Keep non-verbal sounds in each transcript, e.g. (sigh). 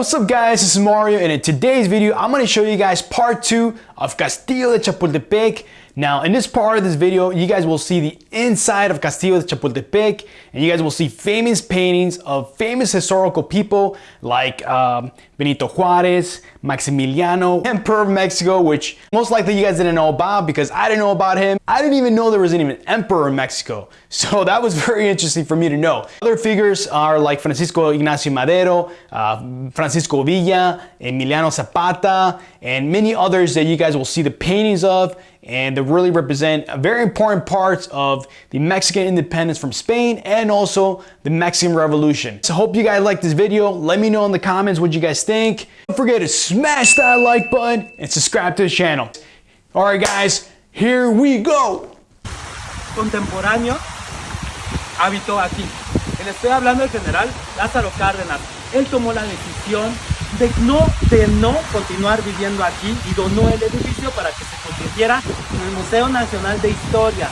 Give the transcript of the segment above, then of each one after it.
what's up guys? This is Mario and in today's video I'm going to show you guys part 2 of Castillo de Chapultepec. Now in this part of this video you guys will see the inside of Castillo de Chapultepec and you guys will see famous paintings of famous historical people like um, Benito Juarez, Maximiliano, Emperor of Mexico, which most likely you guys didn't know about because I didn't know about him. I didn't even know there was even an emperor in Mexico. (laughs) So that was very interesting for me to know. Other figures are like Francisco Ignacio Madero, uh, Francisco Villa, Emiliano Zapata, and many others that you guys will see the paintings of and they really represent a very important parts of the Mexican independence from Spain and also the Mexican Revolution. So hope you guys like this video. Let me know in the comments what you guys think. Don't forget to smash that like button and subscribe to the channel. Alright guys, here we go! Contemporáneo habitó aquí. Le estoy hablando del general Lázaro Cárdenas. Él tomó la decisión de no, de no continuar viviendo aquí y donó el edificio para que se convirtiera en el Museo Nacional de Historia.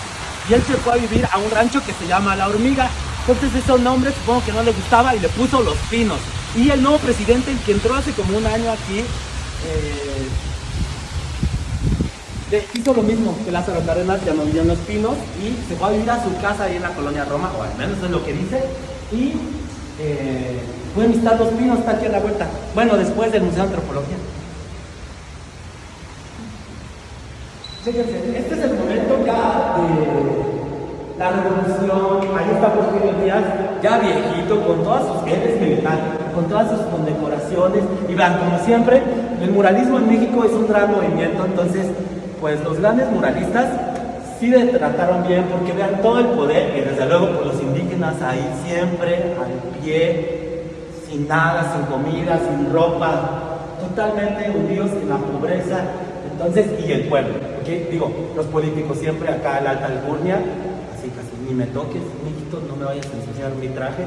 Y él se fue a vivir a un rancho que se llama La Hormiga. Entonces ese nombre supongo que no le gustaba y le puso Los Pinos. Y el nuevo presidente, que entró hace como un año aquí, eh, hizo lo mismo que Lázaro Cárdenas, llamó en Los Pinos y se fue a vivir a su casa ahí en la colonia Roma, o al menos es lo que dice. Y eh, pueden visitar Los Pinos, está aquí a la vuelta. Bueno, después del Museo de Antropología. Fíjense, este es el momento ya de la revolución. Ahí está Porfirio Díaz, ya viejito, con todas sus genes militares, con todas sus condecoraciones. Y vean, como siempre, el muralismo en México es un gran movimiento, entonces, pues los grandes muralistas sí le trataron bien, porque vean todo el poder, y desde luego por los indígenas ahí siempre, al pie, sin nada, sin comida, sin ropa, totalmente hundidos en la pobreza, entonces, y el pueblo, ¿ok? Digo, los políticos siempre acá en la alta alcurnia, así casi, ni me toques, mijito, no me vayas a ensuciar mi traje,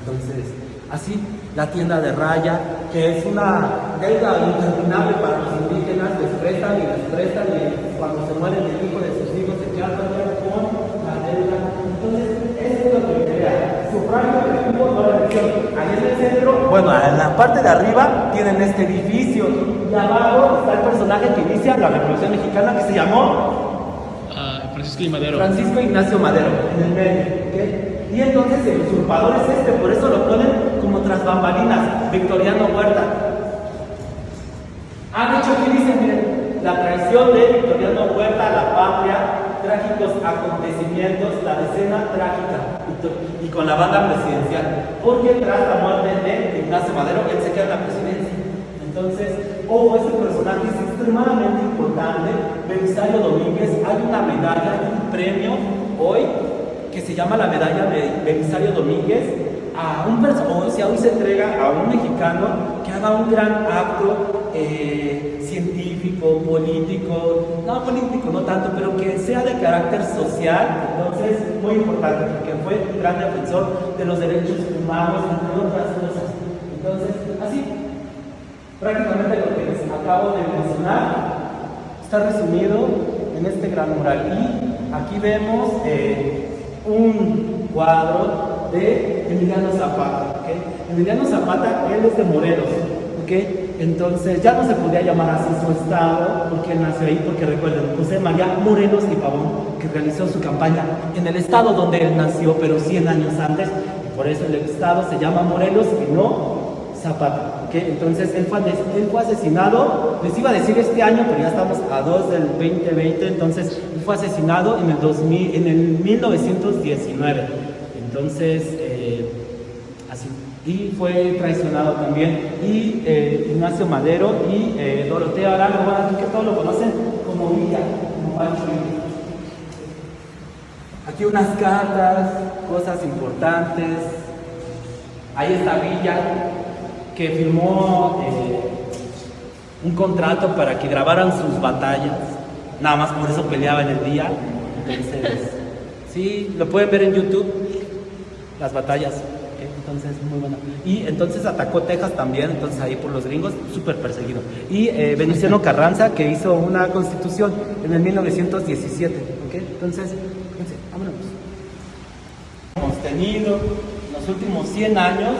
entonces, así, la tienda de raya, que es una deuda interminable para los indígenas, les prestan y les prestan, y cuando se mueren el hijo de sus hijos se quedan sufragio efectivo, no la elección, ahí en el centro, bueno, en la parte de arriba tienen este edificio, y abajo está el personaje que inicia la Revolución Mexicana que se llamó Uh, Francisco y Madero. Francisco Ignacio Madero, en el medio. Y entonces el usurpador es este, por eso lo ponen como tras bambalinas, Victoriano Huerta. Han hecho aquí dice, miren, la traición de Victoriano Huerta a la patria, trágicos acontecimientos, la decena trágica, y, con la banda presidencial. Porque tras la muerte de Ignacio Madero, él se queda en la presidencia. Entonces, ojo, este personaje es extremadamente importante. Belisario Domínguez, hay una medalla, un premio hoy que se llama la medalla de Belisario Domínguez a un personaje, si hoy se entrega a un mexicano que haga un gran acto eh, científico, político, no político, no tanto, pero que sea de carácter social, entonces muy importante, porque fue un gran defensor de los derechos humanos, entre otras cosas. Entonces, así, Prácticamente lo que les acabo de mencionar está resumido en este gran mural. Y aquí vemos eh, un cuadro de Emiliano Zapata. ¿ok? Emiliano Zapata, él es de Morelos. ¿ok? Entonces ya no se podía llamar así su estado porque él nació ahí, porque recuerden, José María Morelos y Pavón, que realizó su campaña en el estado donde él nació, pero 100 años antes. Y por eso el estado se llama Morelos y no Zapata. ¿ok? Entonces él fue, asesinado, les iba a decir este año, pero ya estamos a 2 del 2020, entonces fue asesinado en el, 2000, en el 1919. Entonces, eh, así. Y fue traicionado también. Y eh, Ignacio Madero y eh, Doroteo Arango, bueno, que todos lo conocen como Villa, como Pancho. Aquí unas cartas, cosas importantes. Ahí está Villa, que firmó eh, un contrato para que grabaran sus batallas. Nada más por eso peleaba en el día. Entonces, sí, lo pueden ver en YouTube, las batallas. Entonces, muy bueno. Y entonces atacó Texas también, entonces ahí por los gringos, súper perseguido. Y eh, Venustiano Carranza, que hizo una constitución en el 1917. ¿ok? Entonces, fíjense, vámonos. Hemos tenido en los últimos 100 años,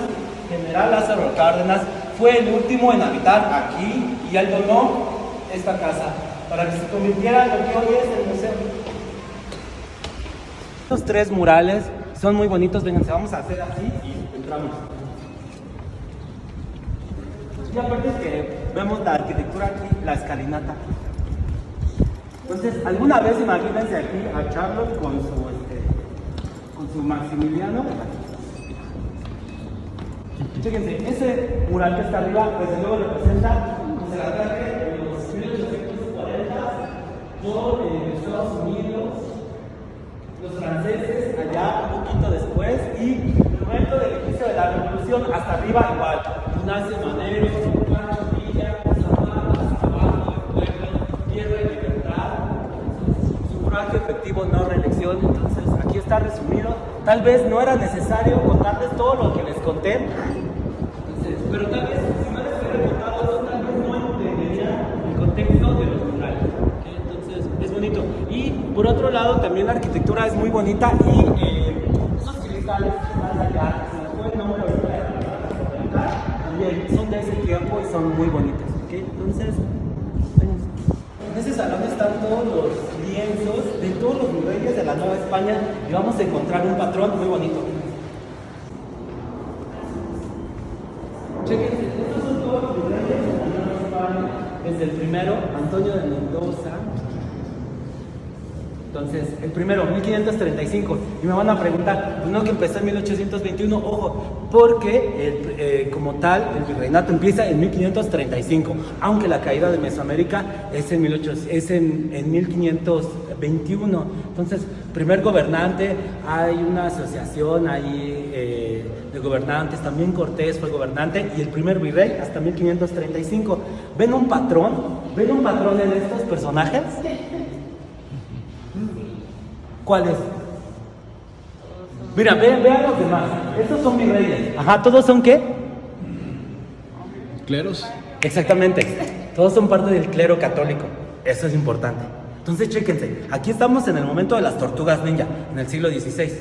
General Lázaro Cárdenas fue el último en habitar aquí y él donó esta casa para que se convirtiera en lo que hoy es el museo. Estos tres murales son muy bonitos, vénganse, vamos a hacer así y entramos. Y aparte es que vemos la arquitectura aquí, la escalinata. Entonces, alguna vez imagínense aquí a Charlotte con su, este, con su Maximiliano. Fíjense, ese mural que está arriba, pues luego representa pues, el ataque de los 1840 por eh, Estados Unidos, los franceses allá un poquito después y el momento del inicio de la revolución hasta arriba igual. Ignacio Manero, Pancho Villa, Zapata, Zapato, Pueblo, Tierra y Libertad, sufragio efectivo, no reelección. Entonces aquí está resumido. Tal vez no era necesario contarles todo lo que les conté, pero tal vez si no les hubiera contado eso, tal vez no entenderían el contexto de los murales. ¿ok? Entonces es bonito. Y por otro lado, también la arquitectura es muy bonita y eh, esos cristales que están allá, verdad, también son de ese tiempo y son muy bonitos. ¿ok? Entonces, en ese salón están todos los lienzos de todos los reyes de la Nueva España y vamos a encontrar un patrón muy bonito. Chequen, estos son todos los reyes de la Nueva España. Desde el primero, Antonio de Mendoza. Entonces, el primero, 1535. Y me van a preguntar, pues que empezó en 1821, ojo, porque eh, como tal, el virreinato empieza en 1535, aunque la caída de Mesoamérica es en, 1800 es en, en 1521. Entonces, primer gobernante, hay una asociación ahí eh, de gobernantes, también Cortés fue gobernante, y el primer virrey hasta 1535. ¿Ven un patrón? ¿Ven un patrón en estos personajes? ¿Cuál es? Mira, vean, vean los demás. Estos son mis reyes. Ajá, ¿todos son qué? Cleros. Exactamente. Todos son parte del clero católico. Eso es importante. Entonces, chéquense. Aquí estamos en el momento de las tortugas ninja, en el siglo XVI.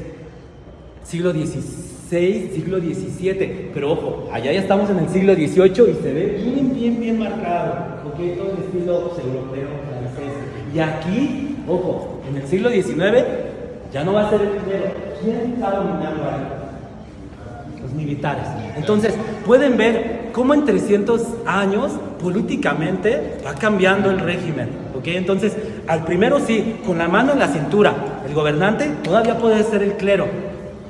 Siglo XVI, siglo XVII. Pero ojo, allá ya estamos en el siglo XVIII y se ve bien, bien, bien marcado. Ok, todo el estilo europeo, francés. Y aquí, ojo, en el siglo XIX ya no va a ser el clero. ¿Quién está dominando ahí? los militares. Entonces, pueden ver cómo en 300 años políticamente va cambiando el régimen. ¿ok? Entonces, al primero sí, con la mano en la cintura, el gobernante todavía puede ser el clero.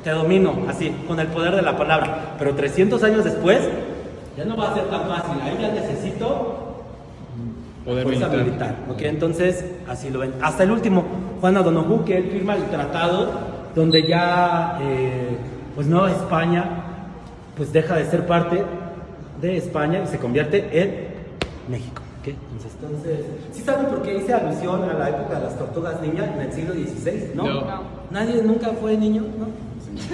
Te domino, así, con el poder de la palabra. Pero 300 años después, ya no va a ser tan fácil. Ahí ya necesito Poder militar. militar. ¿ok? Entonces, así lo ven. Hasta el último, Juan O'Donoghue, que él firma el tratado donde ya, eh, pues Nueva España, pues deja de ser parte de España y se convierte en México. ¿ok? Entonces, entonces, ¿sí saben por qué hice alusión a la época de las tortugas niñas en el siglo XVI? ¿No? No. ¿Nadie nunca fue niño? ¿No?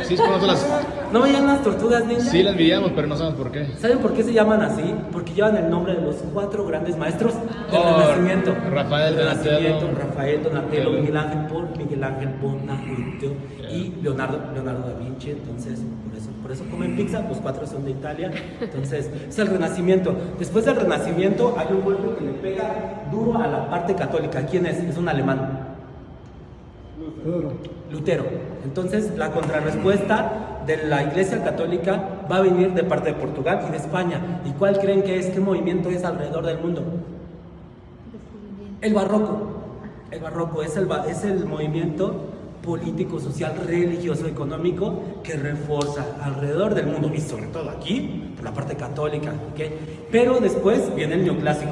Sí, las. ¿No veían las tortugas ninjas? Sí, las veíamos, pero no sabemos por qué. ¿Saben por qué se llaman así? Porque llevan el nombre de los cuatro grandes maestros del Oh, Renacimiento. Rafael, Donatello. Rafael, Donatello. Miguel Ángel por Miguel Ángel Bonaventure y Leonardo, Leonardo da Vinci. Entonces, por eso, por eso comen pizza, los cuatro son de Italia. Entonces, es el Renacimiento. Después del Renacimiento hay un golpe que le pega duro a la parte católica. ¿Quién es? Es un alemán. Lutero. Entonces, la contrarrespuesta de la Iglesia Católica va a venir de parte de Portugal y de España. ¿Y cuál creen que es? ¿Qué movimiento es alrededor del mundo? El barroco. El barroco es el, es el movimiento político, social, religioso, económico que refuerza alrededor del mundo y sobre todo aquí, por la parte católica. ¿ok? Pero después viene el neoclásico.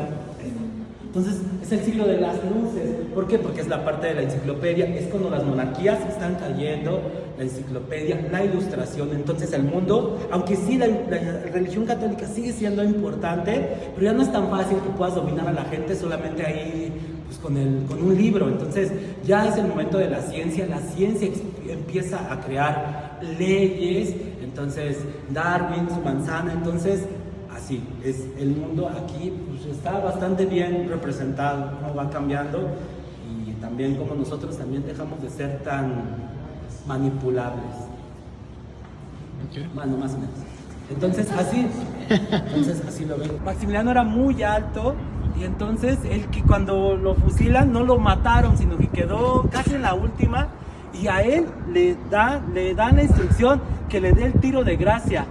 Entonces es el siglo de las luces. ¿Por qué? Porque es la parte de la enciclopedia. Es cuando las monarquías están cayendo, la enciclopedia, la ilustración. Entonces el mundo, aunque sí la, la religión católica sigue siendo importante, pero ya no es tan fácil que puedas dominar a la gente solamente ahí pues, con, el, con un libro. Entonces ya es el momento de la ciencia. La ciencia empieza a crear leyes. Entonces Darwin, su manzana. Entonces así es el mundo aquí pues, está bastante bien representado cómo va cambiando y también como nosotros también dejamos de ser tan manipulables Ok. bueno más o menos Entonces así, entonces así lo ven. Maximiliano era muy alto y entonces él que cuando lo fusilan no lo mataron, sino que quedó casi en la última y a él le da, le dan la instrucción que le dé el tiro de gracia.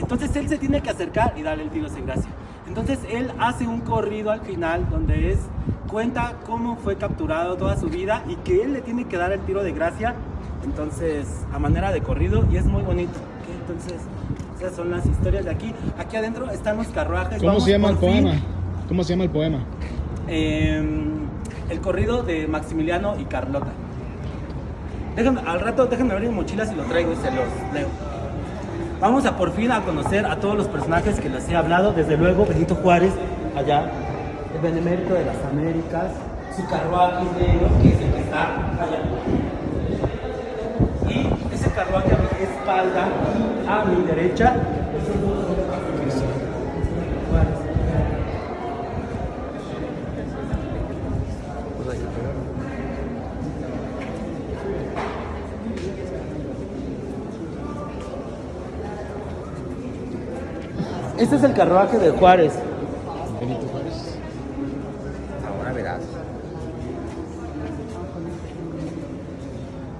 Entonces él se tiene que acercar y darle el tiro de gracia. Entonces él hace un corrido al final donde es cuenta cómo fue capturado toda su vida y que él le tiene que dar el tiro de gracia. Entonces, a manera de corrido y es muy bonito. ¿ok? Entonces, esas son las historias de aquí. Aquí adentro están los carruajes. ¿Cómo Vamos se llama el fin. poema? ¿Cómo se llama el poema? Eh, el corrido de Maximiliano y Carlota. Déjenme, al rato déjenme abrir mi mochila si lo traigo y se los leo. Vamos a por fin a conocer a todos los personajes que les he hablado. Desde luego, Benito Juárez, allá, el Benemérito de las Américas, su carruaje negro, que es el que está allá. Y ese carruaje a mi espalda, y a mi derecha, Juárez. Este es el carruaje de Juárez. Benito Juárez. Ahora verás.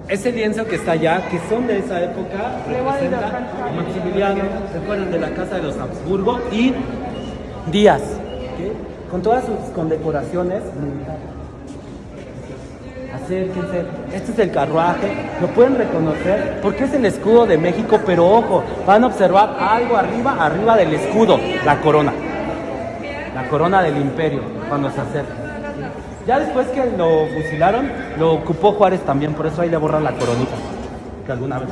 Ese lienzo que está allá, que son de esa época, representa a Maximiliano, se fueron de la casa de los Habsburgo y Díaz, con todas sus condecoraciones militares. Acérquense, este es el carruaje, lo pueden reconocer porque es el escudo de México, pero ojo, van a observar algo arriba, arriba del escudo, la corona, la corona del imperio, cuando se acerca. Ya después que lo fusilaron, lo ocupó Juárez también, por eso ahí le borran la coronita, que alguna vez.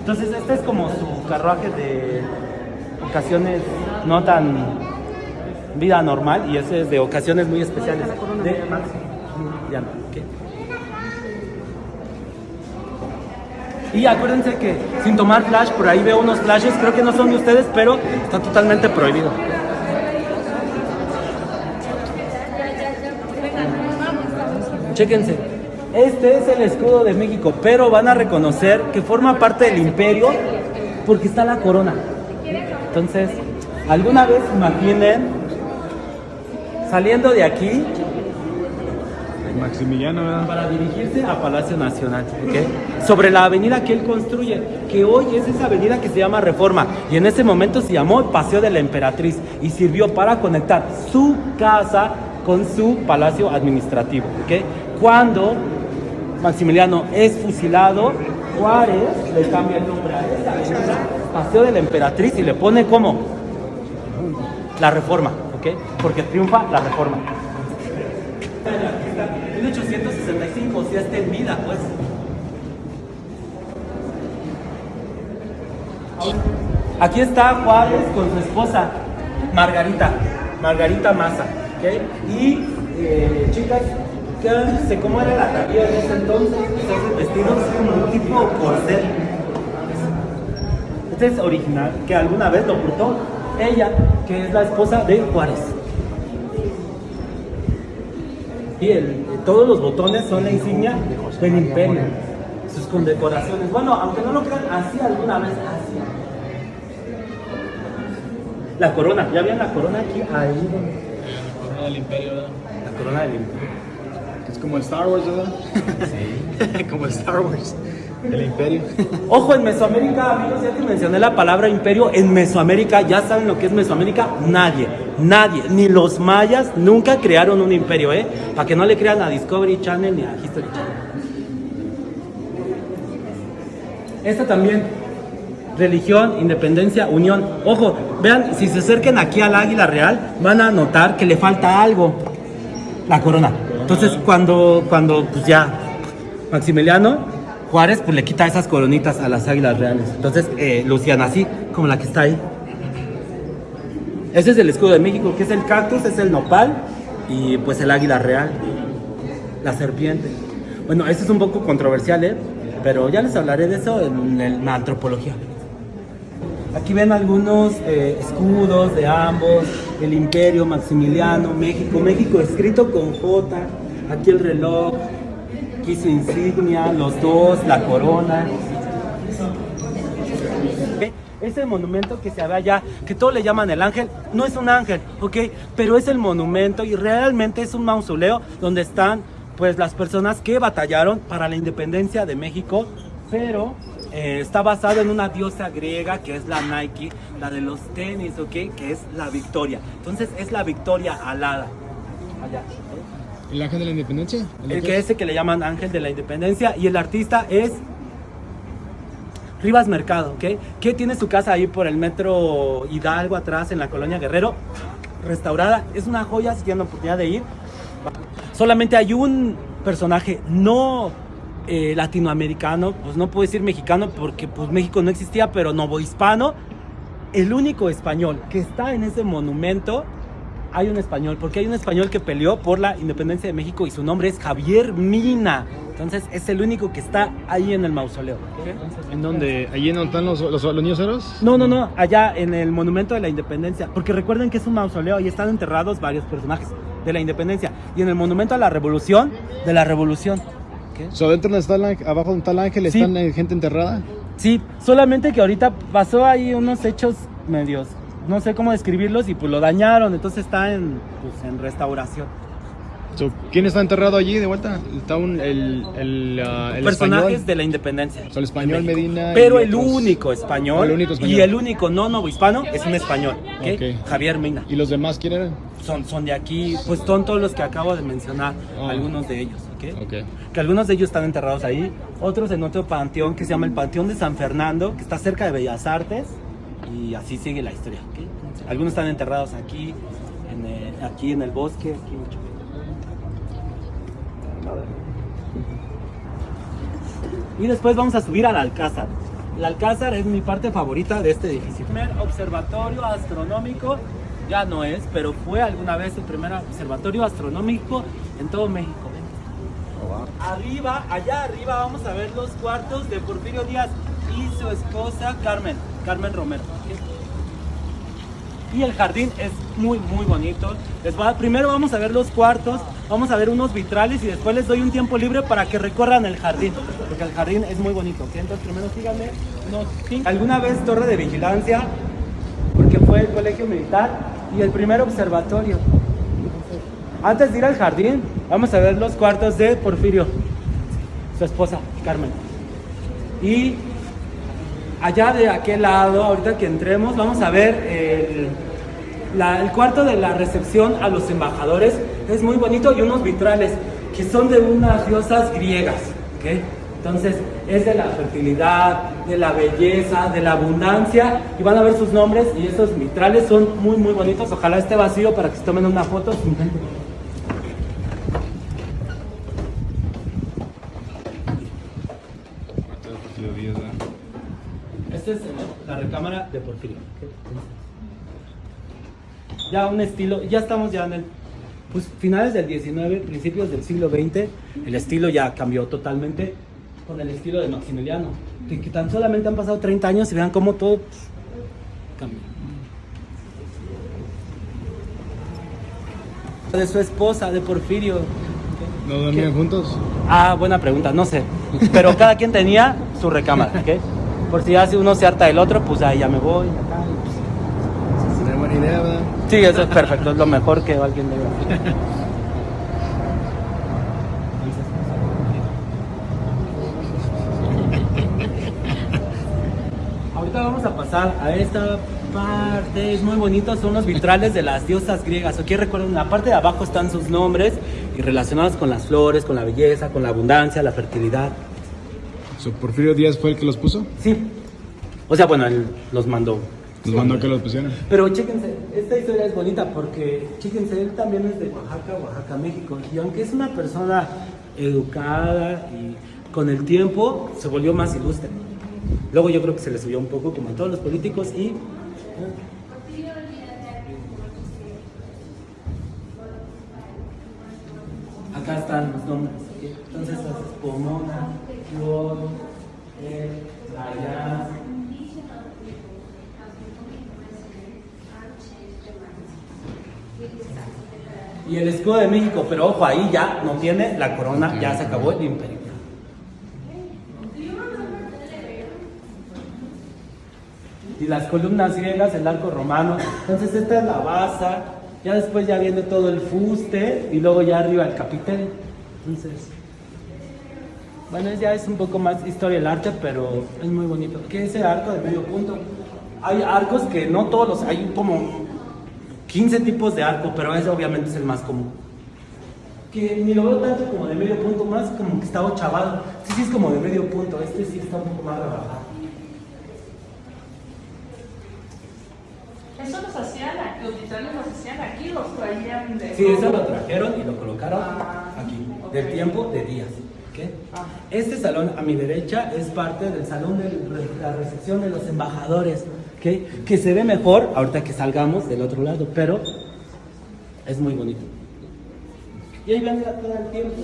Entonces este es como su carruaje de ocasiones no tan vida normal y ese es de ocasiones muy especiales. Y acuérdense que sin tomar flash, por ahí veo unos flashes, creo que no son de ustedes, pero está totalmente prohibido. Chéquense. Este es el escudo de México, pero van a reconocer que forma parte del imperio porque está la corona. Entonces, alguna vez imaginen saliendo de aquí Maximiliano, ¿verdad? para dirigirse a Palacio Nacional, ¿ok? Sobre la avenida que él construye, que hoy es esa avenida que se llama Reforma, y en ese momento se llamó Paseo de la Emperatriz, y sirvió para conectar su casa con su palacio administrativo, ¿ok? Cuando Maximiliano es fusilado, Juárez le cambia el nombre a esa avenida, Paseo de la Emperatriz, y le pone como la Reforma, ¿ok? Porque triunfa la Reforma. 1865, si está en vida, pues. Aquí está Juárez con su esposa, Margarita, Margarita Maza, ¿ok? Y eh, chicas, ¿qué sé cómo era la taquilla en ese entonces? Esos vestidos como un tipo corset. Este es original, que alguna vez lo portó ella, que es la esposa de Juárez. Y el- todos los botones son la insignia del imperio, sus condecoraciones. Bueno, aunque no lo crean, así alguna vez, así. La corona, ¿ya vieron la corona aquí? Ahí donde- Corona del Imperio, ¿verdad? La corona del imperio. Es como el Star Wars, ¿verdad? Sí. (laughs) como el Star Wars. El Imperio. (laughs) Ojo, en Mesoamérica, amigos, ya que mencioné la palabra imperio, en Mesoamérica, ¿ya saben lo que es Mesoamérica? Nadie, nadie, ni los mayas nunca crearon un imperio, ¿eh? Para que no le crean a Discovery Channel ni a History Channel. Esta también, religión, independencia, unión. Ojo, vean, si se acerquen aquí al águila real, van a notar que le falta algo, la corona. Entonces, cuando, cuando pues ya Maximiliano Juárez pues le quita esas coronitas a las águilas reales. Entonces eh, lucían así, como la que está ahí. Ese es el escudo de México, que es el cactus, es el nopal y pues el águila real, la serpiente. Bueno, esto es un poco controversial, ¿eh? pero ya les hablaré de eso en, la antropología. Aquí ven algunos eh, escudos de ambos, el imperio, Maximiliano, México, México escrito con J, aquí el reloj, aquí su insignia, los dos, la corona. Ese monumento que se ve allá, que todos le llaman el ángel, no es un ángel, ¿ok? Pero es el monumento y realmente es un mausoleo donde están pues las personas que batallaron para la independencia de México, pero eh, está basado en una diosa griega que es la Nike, la de los tenis, ¿ok? Que es la victoria. Entonces es la victoria alada. Allá. ¿El ángel de la independencia? El que ese que le llaman Ángel de la Independencia y el artista es Rivas Mercado, ¿ok? Que tiene su casa ahí por el metro Hidalgo atrás en la colonia Guerrero, restaurada. Es una joya si tienen la oportunidad de ir. Solamente hay un personaje no eh, latinoamericano, pues no puedo decir mexicano porque pues México no existía, pero novohispano. El único español que está en ese monumento hay un español, porque hay un español que peleó por la independencia de México y su nombre es Javier Mina. Entonces es el único que está ahí en el mausoleo. ¿En dónde? ¿Allí en donde están los, los, los niños héroes? No, no, no, allá en el Monumento de la Independencia. Porque recuerden que es un mausoleo y están enterrados varios personajes de la Independencia. Y en el Monumento a la Revolución, de la Revolución. ¿Qué? O sea, dentro el ángel, abajo donde está el ángel, Sí. están eh, gente enterrada. Sí, solamente que ahorita pasó ahí unos hechos medios, no sé cómo describirlos, y pues lo dañaron, entonces está en, pues, en restauración. So, ¿Quién está enterrado allí de vuelta? Está un, el, el, ah, el personajes español. de la independencia. O sea, el español. Medina Pero el otros. único español, El único español. y el único no novohispano es un español, ¿ok? Ok. Javier Mina. ¿Y los demás quién eran? Son, son de aquí, pues son todos los que acabo de mencionar, Ah. algunos de ellos, ¿ok? Ok. Que algunos de ellos están enterrados ahí, otros en otro panteón que se llama el Panteón de San Fernando, que está cerca de Bellas Artes, y así sigue la historia. Algunos están enterrados aquí, en aquí en el bosque, aquí mucho. Y después vamos a subir al Alcázar. El Alcázar es mi parte favorita de este edificio. El primer observatorio astronómico ya no es, pero fue alguna vez el primer observatorio astronómico en todo México. Arriba, allá arriba vamos a ver los cuartos de Porfirio Díaz y su esposa Carmen, Carmen Romero. Y el jardín es muy, muy bonito. Les voy a- primero vamos a ver los cuartos, vamos a ver unos vitrales y después les doy un tiempo libre para que recorran el jardín, porque el jardín es muy bonito. Entonces primero síganme. ¿Alguna vez torre de vigilancia? Porque fue el colegio militar y el primer observatorio. Antes de ir al jardín, vamos a ver los cuartos de Porfirio, su esposa, Carmen. Y allá de aquel lado, ahorita que entremos, vamos a ver el, el cuarto de la recepción a los embajadores. Es muy bonito y unos vitrales que son de unas diosas griegas. ¿ok? Entonces es de la fertilidad, de la belleza, de la abundancia y van a ver sus nombres y esos vitrales son muy muy bonitos. Ojalá esté vacío para que se tomen una foto. Esta es la recámara de Porfirio. Ya un estilo, ya estamos ya en el, pues finales del 19, principios del siglo XX, el estilo ya cambió totalmente con el estilo de Maximiliano. Que, que tan solamente han pasado 30 años y vean cómo todo pues, cambió. De su esposa, de Porfirio. ¿No dormían juntos? Ah, buena pregunta, no sé. Pero cada quien tenía su recámara, ¿ok? Por si ya si uno se harta del otro, pues ahí ya me voy. acá, y pues, buena idea, ¿verdad? Sí, eso es perfecto, es lo mejor que alguien debe hacer. Ahorita vamos a pasar a esta parte, es muy bonito, son los vitrales de las diosas griegas. Aquí recuerden, en la parte de abajo están sus nombres y relacionados con las flores, con la belleza, con la abundancia, la fertilidad. So, ¿Porfirio Díaz fue el que los puso? Sí. O sea, bueno, él los mandó. Los mandó a que los pusieran. Pero chéquense, esta historia es bonita porque, chéquense, él también es de Oaxaca, Oaxaca, México. Y aunque es una persona educada y con el tiempo se volvió más ilustre. Luego yo creo que se le subió un poco como a todos los políticos y... Acá están los nombres. Entonces, haces Pomona, Flor, eh, Allá. Y el escudo de México, pero ojo, ahí ya no tiene la corona, ya se acabó el imperio. y las columnas griegas, el arco romano. Entonces esta es la base, ya después ya viene todo el fuste y luego ya arriba el capitel. Entonces, bueno, ya es un poco más historia del arte, pero es muy bonito. ¿Qué es ese arco de medio punto? Hay arcos que no todos los, hay como 15 tipos de arco, pero ese obviamente es el más común. Que ni lo veo tanto como de medio punto, más como que está ochavado. Este sí es como de medio punto, este sí está un poco más rebajado. Eso los hacían aquí, los vitrales los hacían aquí, los traían de. Sí, eso lo trajeron y lo colocaron Ah, aquí, del tiempo de días. Este salón a mi derecha es parte del salón de la recepción de los embajadores, ¿ok? que se ve mejor ahorita que salgamos del otro lado, pero es muy bonito. Y ahí ven todo el tiempo.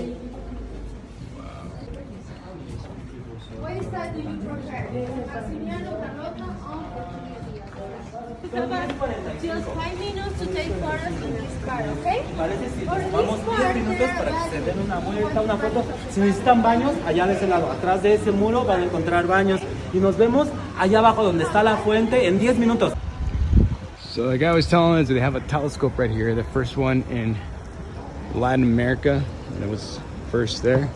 Carlota? Just five minutes to take photos in this car, okay? Parece si For nos this vamos 10 part, minutos para que se den una vuelta, una foto. Si necesitan baños, allá de ese lado, atrás de ese muro van a encontrar baños. Y nos vemos allá abajo donde está la fuente en 10 minutos. So the guy was telling us that they have a telescope right here, the first one in Latin America. And it was first there.